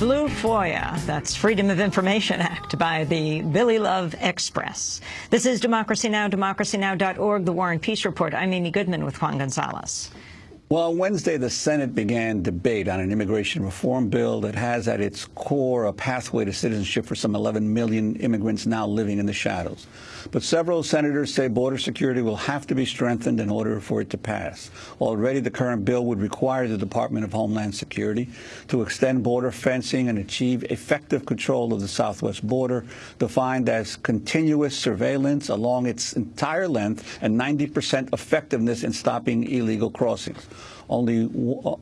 blue FOIA, that's Freedom of Information Act by the Billy Love Express. This is Democracy Now!, democracynow.org, The War and Peace Report. I'm Amy Goodman with Juan Gonzalez. Well, on Wednesday, the Senate began debate on an immigration reform bill that has at its core a pathway to citizenship for some 11 million immigrants now living in the shadows. But several senators say border security will have to be strengthened in order for it to pass. Already, the current bill would require the Department of Homeland Security to extend border fencing and achieve effective control of the southwest border, defined as continuous surveillance along its entire length and 90 percent effectiveness in stopping illegal crossings. Only,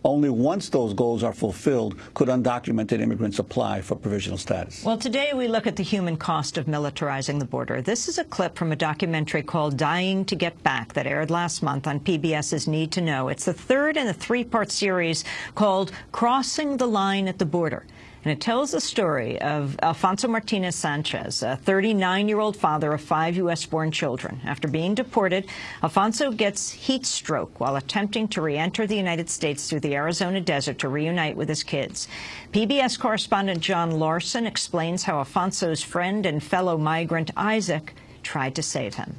only once those goals are fulfilled could undocumented immigrants apply for provisional status. Well, today we look at the human cost of militarizing the border. This is a clip from a documentary called Dying to Get Back that aired last month on PBS's Need to Know. It's the third in a three-part series called Crossing the Line at the Border and it tells the story of Alfonso Martinez Sanchez, a 39-year-old father of five U.S.-born children. After being deported, Alfonso gets heat stroke while attempting to re-enter the United States through the Arizona desert to reunite with his kids. PBS correspondent John Larson explains how Alfonso's friend and fellow migrant Isaac tried to save him.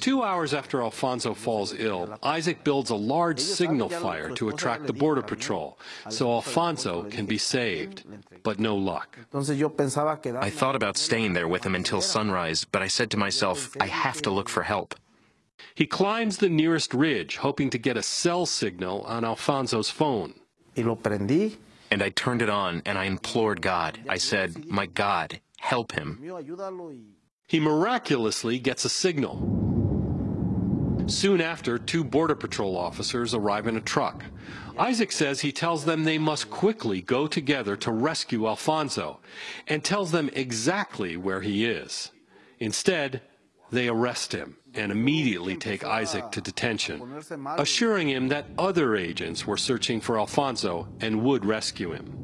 Two hours after Alfonso falls ill, Isaac builds a large signal fire to attract the Border Patrol so Alfonso can be saved. But no luck. I thought about staying there with him until sunrise, but I said to myself, I have to look for help. He climbs the nearest ridge, hoping to get a cell signal on Alfonso's phone. And I turned it on and I implored God. I said, My God, help him. He miraculously gets a signal. Soon after, two Border Patrol officers arrive in a truck. Isaac says he tells them they must quickly go together to rescue Alfonso and tells them exactly where he is. Instead, they arrest him and immediately take Isaac to detention, assuring him that other agents were searching for Alfonso and would rescue him.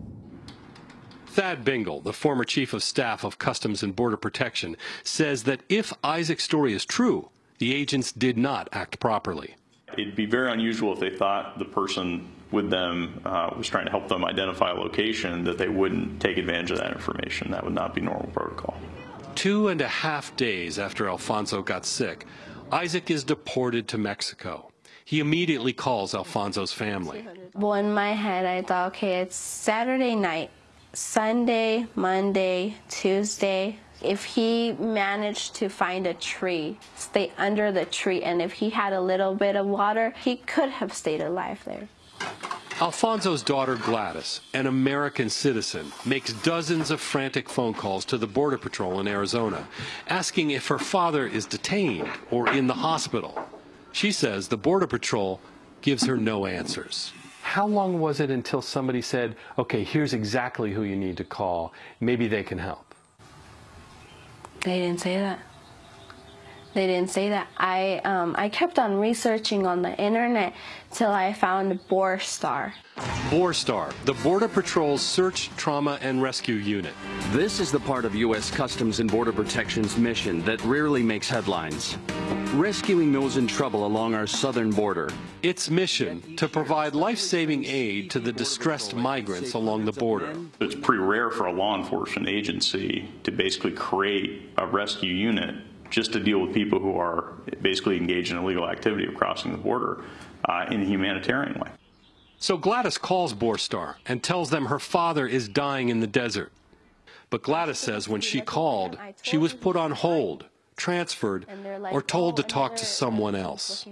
Thad Bingel, the former chief of staff of Customs and Border Protection, says that if Isaac's story is true, the agents did not act properly. It'd be very unusual if they thought the person with them uh, was trying to help them identify a location that they wouldn't take advantage of that information. That would not be normal protocol. Two and a half days after Alfonso got sick, Isaac is deported to Mexico. He immediately calls Alfonso's family. Well, in my head, I thought, okay, it's Saturday night, Sunday, Monday, Tuesday, if he managed to find a tree, stay under the tree, and if he had a little bit of water, he could have stayed alive there. Alfonso's daughter Gladys, an American citizen, makes dozens of frantic phone calls to the Border Patrol in Arizona, asking if her father is detained or in the hospital. She says the Border Patrol gives her no answers. How long was it until somebody said, okay, here's exactly who you need to call, maybe they can help? They didn't say that. They didn't say that. I um, I kept on researching on the internet till I found BORSTAR. BORSTAR, the Border Patrol's Search, Trauma, and Rescue Unit. This is the part of U.S. Customs and Border Protection's mission that rarely makes headlines. Rescuing those in trouble along our southern border. Its mission to provide life-saving aid to the distressed migrants along the border. It's pretty rare for a law enforcement agency to basically create a rescue unit just to deal with people who are basically engaged in illegal activity of crossing the border uh, in a humanitarian way. So Gladys calls BORSTAR and tells them her father is dying in the desert. But Gladys says when she called, she was put on hold, transferred, or told to talk to someone else.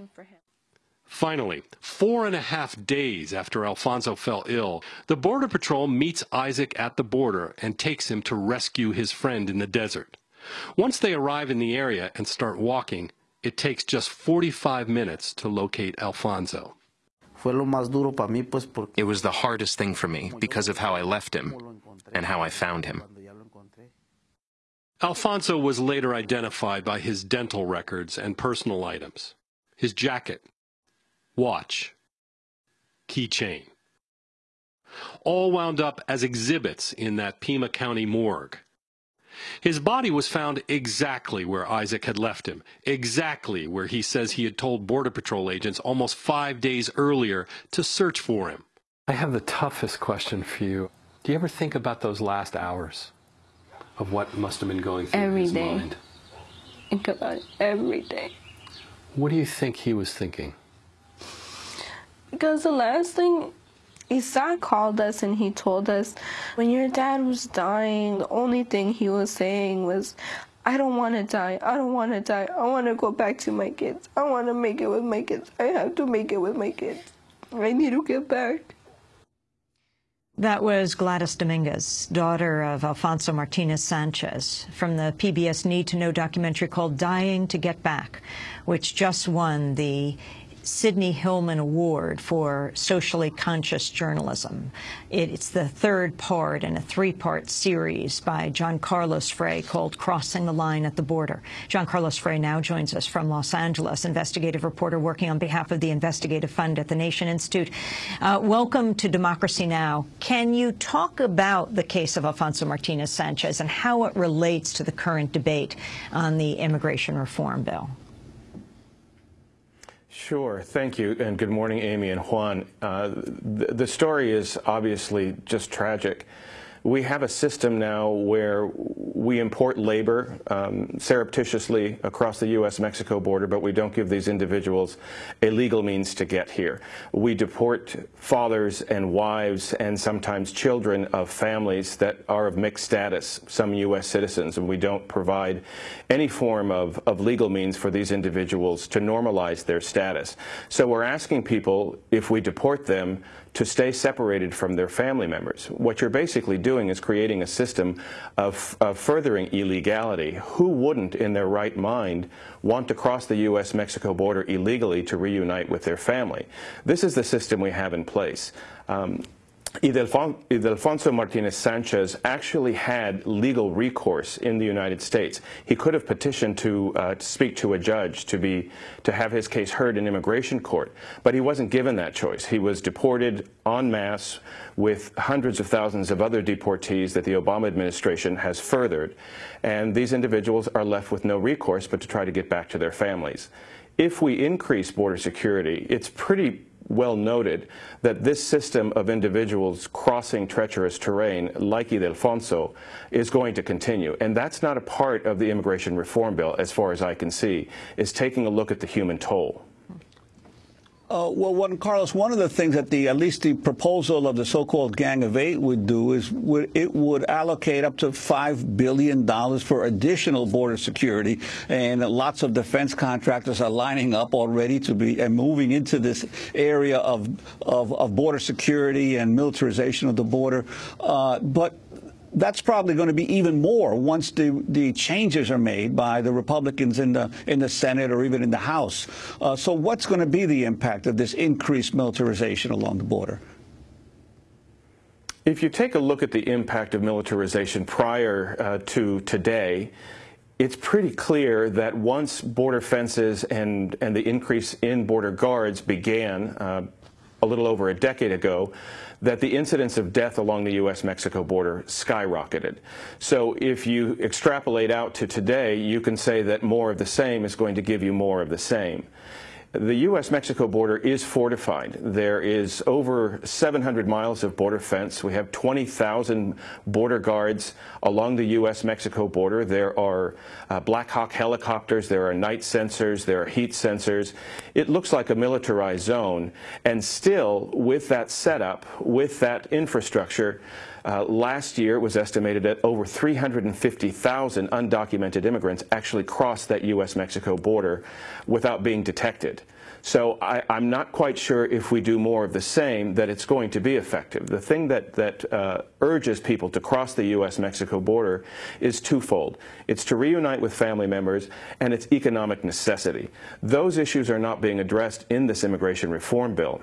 Finally, four and a half days after Alfonso fell ill, the Border Patrol meets Isaac at the border and takes him to rescue his friend in the desert. Once they arrive in the area and start walking, it takes just 45 minutes to locate Alfonso. It was the hardest thing for me because of how I left him and how I found him. Alfonso was later identified by his dental records and personal items, his jacket, watch, keychain, all wound up as exhibits in that Pima County morgue. His body was found exactly where Isaac had left him, exactly where he says he had told Border Patrol agents almost five days earlier to search for him. I have the toughest question for you. Do you ever think about those last hours of what must have been going through every his day. mind? Think about it every day. What do you think he was thinking? Because the last thing Isaac called us and he told us, when your dad was dying, the only thing he was saying was, I don't want to die. I don't want to die. I want to go back to my kids. I want to make it with my kids. I have to make it with my kids. I need to get back. That was Gladys Dominguez, daughter of Alfonso Martinez Sanchez, from the PBS Need to Know documentary called Dying to Get Back, which just won the Sidney Hillman Award for Socially Conscious Journalism. It's the third part in a three-part series by John Carlos Frey called Crossing the Line at the Border. John Carlos Frey now joins us from Los Angeles, investigative reporter working on behalf of the Investigative Fund at the Nation Institute. Uh, welcome to Democracy Now! Can you talk about the case of Alfonso Martinez Sanchez and how it relates to the current debate on the immigration reform bill? Sure. Thank you. And good morning, Amy and Juan. Uh, the, the story is obviously just tragic. We have a system now where we import labor um, surreptitiously across the U.S.-Mexico border, but we don't give these individuals a legal means to get here. We deport fathers and wives and sometimes children of families that are of mixed status, some U.S. citizens, and we don't provide any form of, of legal means for these individuals to normalize their status. So we're asking people, if we deport them, to stay separated from their family members. What you're basically doing is creating a system of, of furthering illegality. Who wouldn't, in their right mind, want to cross the U.S.-Mexico border illegally to reunite with their family? This is the system we have in place. Um, Ildefonso Martinez Sanchez actually had legal recourse in the United States. He could have petitioned to, uh, to, speak to a judge to be to have his case heard in immigration court, but he wasn't given that choice. He was deported en masse with hundreds of thousands of other deportees that the Obama administration has furthered, and these individuals are left with no recourse but to try to get back to their families. If we increase border security, it's pretty well noted that this system of individuals crossing treacherous terrain, like Ildefonso, is going to continue. And that's not a part of the immigration reform bill, as far as I can see, is taking a look at the human toll. Uh, well, one, Carlos, one of the things that the at least the proposal of the so-called Gang of Eight would do is would, it would allocate up to five billion dollars for additional border security, and lots of defense contractors are lining up already to be and moving into this area of of, of border security and militarization of the border. Uh, but that's probably going to be even more once the, the changes are made by the Republicans in the in the Senate or even in the House. Uh, so what's going to be the impact of this increased militarization along the border? If you take a look at the impact of militarization prior uh, to today, it's pretty clear that once border fences and, and the increase in border guards began uh, a little over a decade ago, that the incidence of death along the U.S.-Mexico border skyrocketed. So if you extrapolate out to today, you can say that more of the same is going to give you more of the same. The U.S.-Mexico border is fortified. There is over 700 miles of border fence. We have 20,000 border guards along the U.S.-Mexico border. There are uh, Black Hawk helicopters. There are night sensors. There are heat sensors. It looks like a militarized zone. And still, with that setup, with that infrastructure, uh, last year, it was estimated that over 350,000 undocumented immigrants actually crossed that U.S.-Mexico border without being detected. So I, am not quite sure if we do more of the same that it's going to be effective. The thing that, that uh, urges people to cross the U.S.-Mexico border is twofold. It's to reunite with family members and it's economic necessity. Those issues are not being addressed in this immigration reform bill.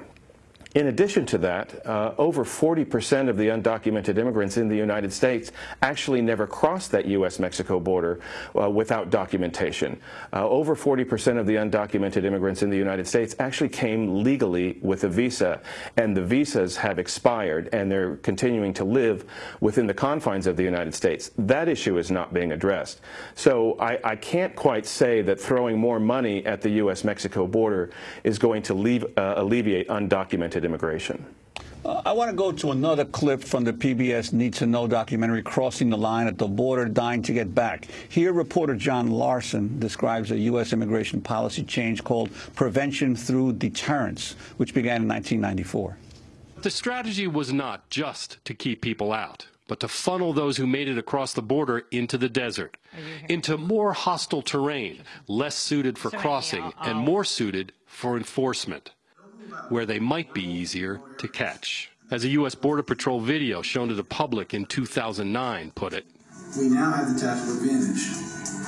In addition to that, uh, over 40% of the undocumented immigrants in the United States actually never crossed that U.S.-Mexico border uh, without documentation. Uh, over 40% of the undocumented immigrants in the United States actually came legally with a visa, and the visas have expired, and they're continuing to live within the confines of the United States. That issue is not being addressed. So I, I can't quite say that throwing more money at the U.S.-Mexico border is going to leave, uh, alleviate undocumented immigration. Uh, I want to go to another clip from the PBS Need to Know documentary, Crossing the Line at the Border, Dying to Get Back. Here, reporter John Larson describes a U.S. immigration policy change called Prevention Through Deterrence, which began in 1994. The strategy was not just to keep people out, but to funnel those who made it across the border into the desert, into more hostile terrain, less suited for crossing and more suited for enforcement where they might be easier to catch. As a U.S. Border Patrol video shown to the public in 2009 put it, we now have the tactical advantage,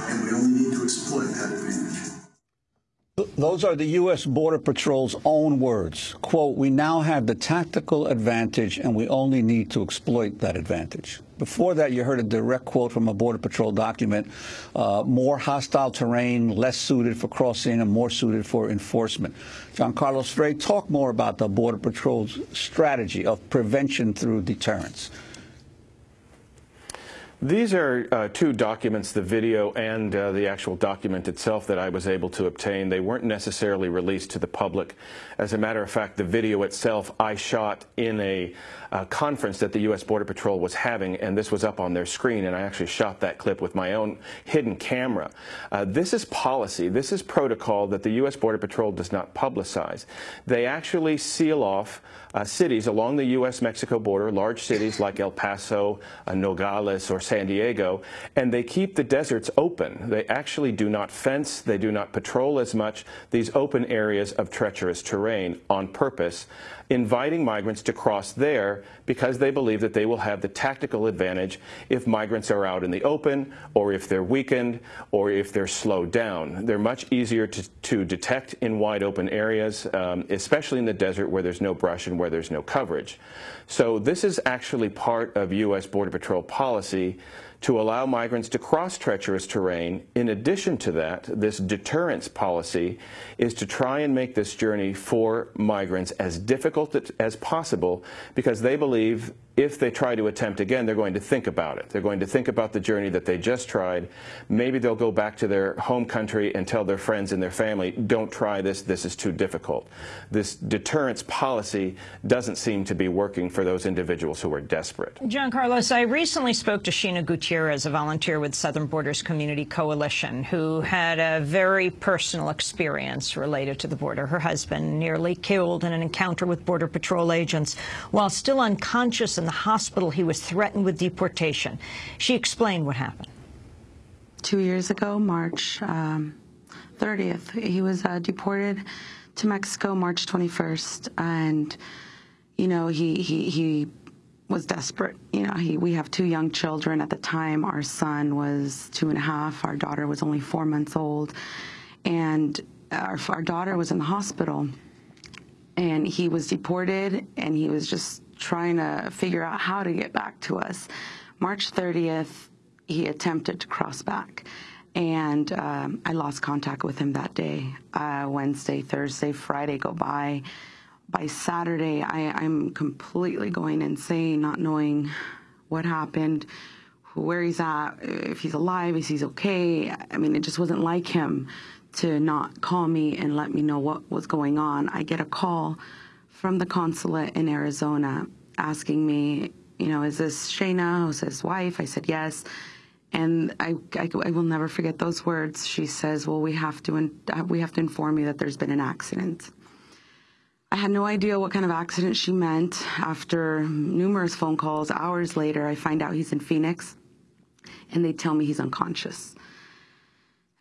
and we only need to exploit that advantage. Those are the U.S. Border Patrol's own words. Quote, we now have the tactical advantage and we only need to exploit that advantage. Before that, you heard a direct quote from a Border Patrol document, uh, more hostile terrain, less suited for crossing and more suited for enforcement. John Carlos Frey, talk more about the Border Patrol's strategy of prevention through deterrence. These are uh, two documents, the video and uh, the actual document itself that I was able to obtain. They weren't necessarily released to the public. As a matter of fact, the video itself I shot in a uh, conference that the U.S. Border Patrol was having, and this was up on their screen, and I actually shot that clip with my own hidden camera. Uh, this is policy. This is protocol that the U.S. Border Patrol does not publicize. They actually seal off uh, cities along the U.S.-Mexico border, large cities like El Paso, uh, Nogales, or San Diego, and they keep the deserts open. They actually do not fence, they do not patrol as much these open areas of treacherous terrain on purpose inviting migrants to cross there because they believe that they will have the tactical advantage if migrants are out in the open or if they're weakened or if they're slowed down. They're much easier to, to detect in wide open areas, um, especially in the desert where there's no brush and where there's no coverage. So this is actually part of U.S. Border Patrol policy to allow migrants to cross treacherous terrain. In addition to that, this deterrence policy is to try and make this journey for migrants as difficult as possible because they believe if they try to attempt again, they're going to think about it. They're going to think about the journey that they just tried. Maybe they'll go back to their home country and tell their friends and their family, don't try this, this is too difficult. This deterrence policy doesn't seem to be working for those individuals who are desperate. John Carlos, I recently spoke to Sheena Gutierrez, a volunteer with Southern Borders Community Coalition, who had a very personal experience related to the border. Her husband nearly killed in an encounter with Border Patrol agents while still unconscious the hospital, he was threatened with deportation. She explained what happened. Two years ago, March um, 30th, he was uh, deported to Mexico March 21st. And, you know, he, he, he was desperate. You know, he, we have two young children at the time. Our son was two and a half. Our daughter was only four months old. And our, our daughter was in the hospital. And he was deported, and he was just trying to figure out how to get back to us. March 30th, he attempted to cross back. And um, I lost contact with him that day. Uh, Wednesday, Thursday, Friday go by. By Saturday, I, I'm completely going insane, not knowing what happened, where he's at, if he's alive, if he's okay. I mean, it just wasn't like him to not call me and let me know what was going on. I get a call from the consulate in Arizona asking me, you know, is this Shayna, who's his wife? I said, yes. And I, I, I, will never forget those words. She says, well, we have to, in, we have to inform you that there's been an accident. I had no idea what kind of accident she meant. After numerous phone calls, hours later, I find out he's in Phoenix, and they tell me he's unconscious.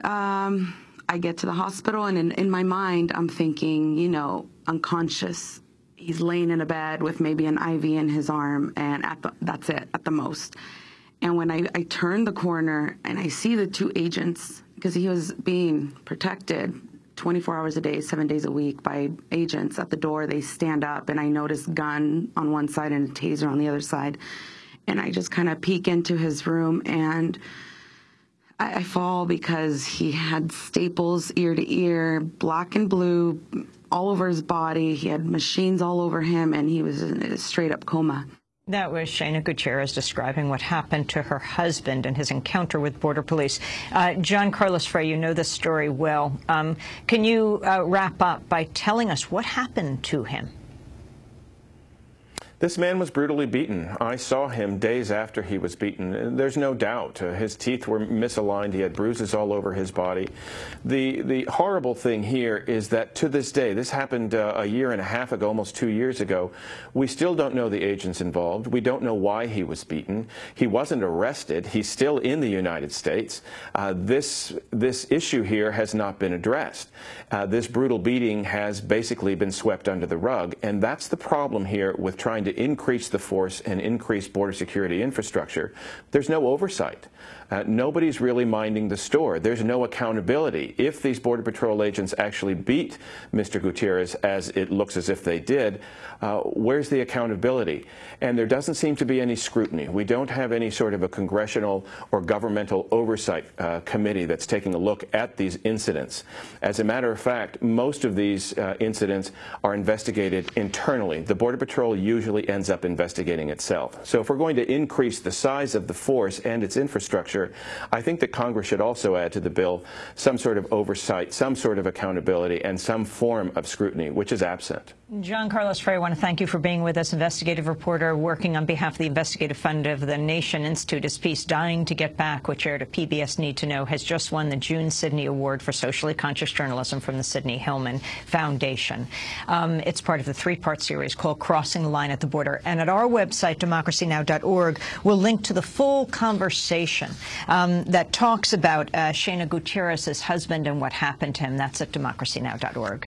Um, I get to the hospital, and in, in my mind, I'm thinking, you know, unconscious he's laying in a bed with maybe an IV in his arm, and the, that's it at the most. And when I, I turn the corner and I see the two agents, because he was being protected 24 hours a day, seven days a week by agents at the door, they stand up, and I notice gun on one side and a taser on the other side. And I just kind of peek into his room and I, I fall because he had staples ear to ear, black and blue, all over his body. He had machines all over him, and he was in a straight up coma. That was Shayna Gutierrez describing what happened to her husband and his encounter with Border Police. Uh, John Carlos Frey, you know this story well. Um, can you uh, wrap up by telling us what happened to him? This man was brutally beaten. I saw him days after he was beaten. There's no doubt. Uh, his teeth were misaligned. He had bruises all over his body. The, the horrible thing here is that to this day, this happened uh, a year and a half ago, almost two years ago, we still don't know the agents involved. We don't know why he was beaten. He wasn't arrested. He's still in the United States. Uh, this, this issue here has not been addressed. Uh, this brutal beating has basically been swept under the rug, and that's the problem here with trying to increase the force and increase border security infrastructure, there's no oversight. Uh, nobody's really minding the store. There's no accountability. If these Border Patrol agents actually beat Mr. Gutierrez, as it looks as if they did, uh, where's the accountability? And there doesn't seem to be any scrutiny. We don't have any sort of a congressional or governmental oversight uh, committee that's taking a look at these incidents. As a matter of fact, most of these uh, incidents are investigated internally. The Border Patrol usually ends up investigating itself. So if we're going to increase the size of the force and its infrastructure, I think that Congress should also add to the bill some sort of oversight, some sort of accountability, and some form of scrutiny, which is absent. John Carlos Frey, I want to thank you for being with us, investigative reporter working on behalf of the investigative fund of the Nation Institute. His piece, Dying to Get Back, which aired at PBS Need to Know, has just won the June Sidney Award for Socially Conscious Journalism from the Sidney Hillman Foundation. Um, it's part of the three-part series called Crossing the Line at the Border. And at our website, democracynow.org, we'll link to the full conversation um, that talks about uh, Shana Gutierrez's husband and what happened to him. That's at democracynow.org.